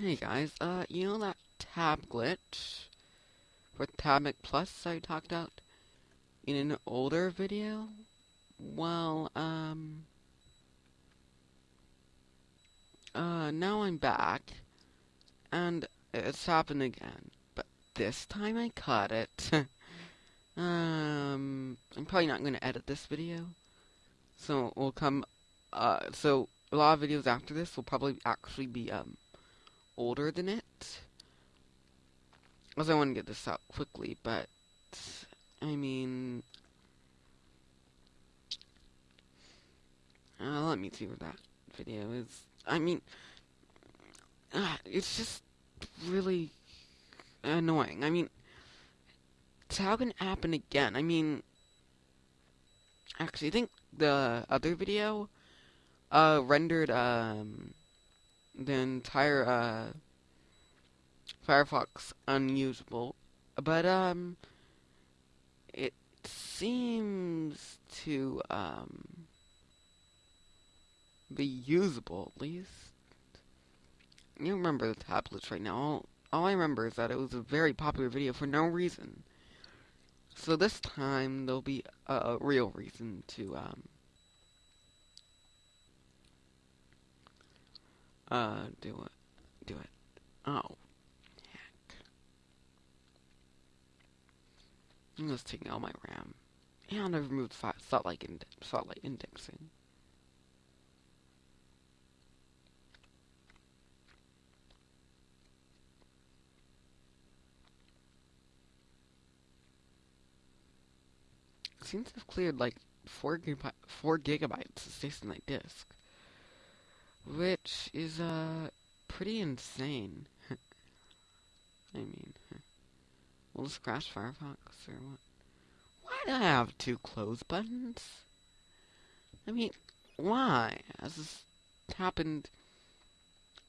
Hey guys, uh, you know that tab glitch for Tab Mix Plus I talked about in an older video? Well, um, uh, now I'm back, and it's happened again, but this time I caught it. um, I'm probably not going to edit this video, so we'll come, uh, so a lot of videos after this will probably actually be, um, older than it. Because I want to get this out quickly, but I mean, uh, let me see what that video is. I mean, uh, it's just really annoying. I mean, how can it happen again? I mean, actually, I think the other video uh, rendered um, the entire uh, Firefox unusable, but um, it seems to um, be usable at least. You remember the tablets right now. All, all I remember is that it was a very popular video for no reason. So this time there'll be a, a real reason to um, Uh, do it. Do it. Oh. Heck. I'm just taking all my RAM. And I've removed satellite, ind satellite indexing. seems to have cleared like 4, gigabyte, 4 gigabytes of station disk. Which is, uh, pretty insane. I mean, will this crash Firefox or what? Why do I have two close buttons? I mean, why? Has this happened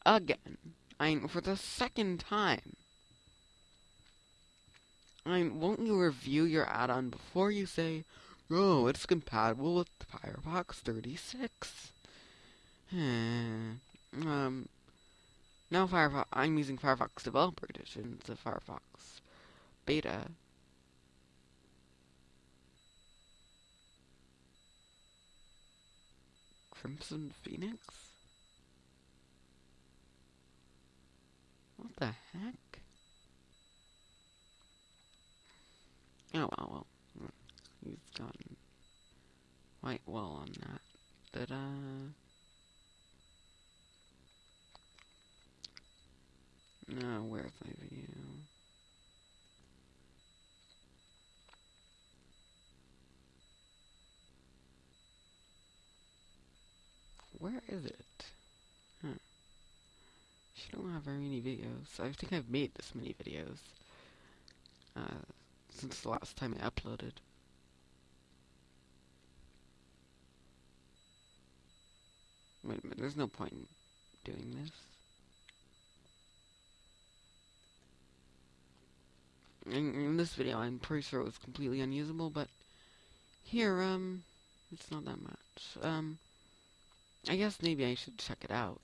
again? I mean, for the second time. I mean, won't you review your add-on before you say, oh, it's compatible with Firefox 36? Hmm. Um. Now Firefox. I'm using Firefox Developer Edition. It's a Firefox beta. Crimson Phoenix? What the heck? Oh, well, well. He's gotten quite well on that. Ta-da! No, where's my video? Where is it? Huh. She don't have very many videos. I think I've made this many videos. Uh, since the last time I uploaded. Wait a minute, there's no point in doing this. In, in this video, I'm pretty sure it was completely unusable, but here, um, it's not that much. Um, I guess maybe I should check it out.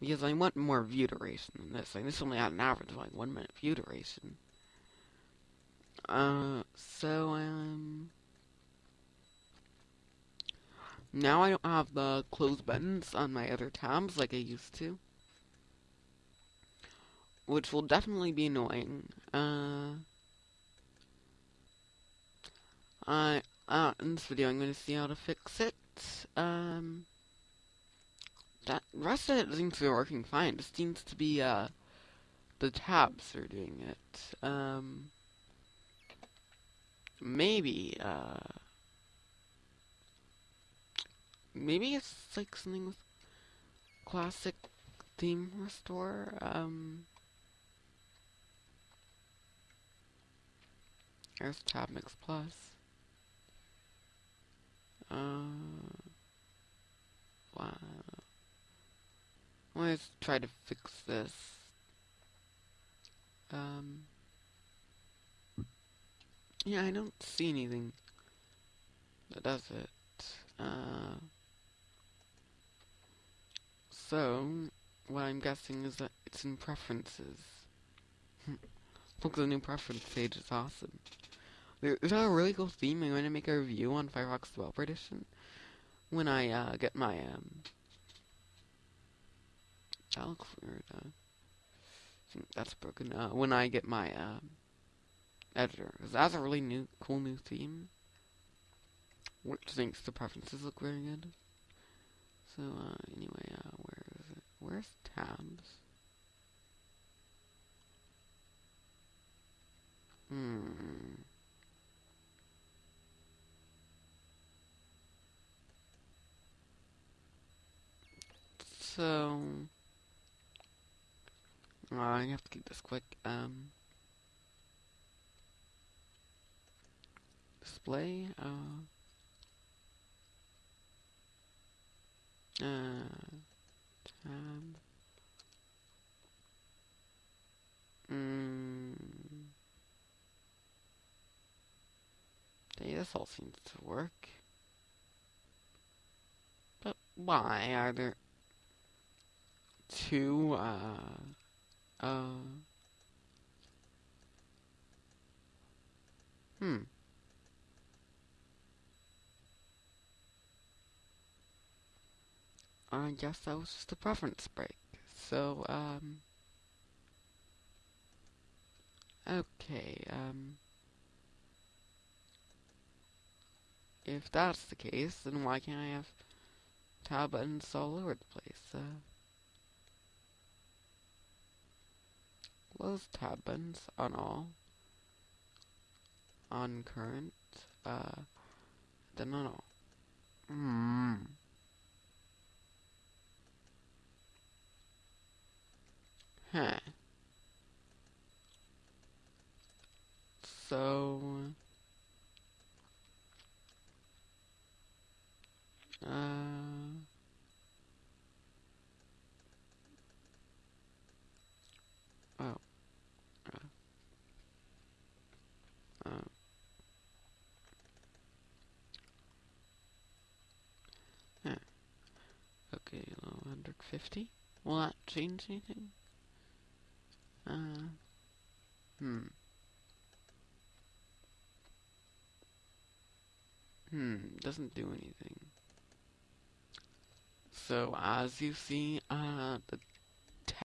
Because I want more view duration than this. Like, this only had an average of, like, one minute view duration. Uh, so, um... Now I don't have the close buttons on my other tabs like I used to which will definitely be annoying. Uh, I, uh, in this video I'm going to see how to fix it. Um, that rest of it seems to be working fine. It seems to be, uh, the tabs are doing it. Um, maybe, uh, maybe it's like something with classic theme restore. Um, There's Tab Mix Plus. Uh, wow. Let's try to fix this. Um, yeah, I don't see anything that does it. Uh, so, what I'm guessing is that it's in preferences. Look, the new preference page is awesome. There- There's a really cool theme. I'm going to make a review on Firefox Developer Edition when I uh, get my um. That looks weird. Uh, I think that's broken. Uh, when I get my um editor, 'cause that's a really new, cool new theme, which makes the preferences look very good. So uh, anyway, uh, where is it? Where's tabs? Hmm. So, I have to keep this quick. Um, display. Uh, uh, tab. Mm. Okay, this all seems to work. But why are there two, uh, uh, hmm. I guess that was just a preference break. So, um, okay, um, if that's the case, then why can't I have tab buttons all over the place? Uh, close tab buttons on all, on current, uh, then on all. Hmm. Huh. So, uh, oh, uh, uh. Okay, low 150. Will that change anything? Uh, hmm. Hmm, doesn't do anything. So, as you see, uh, the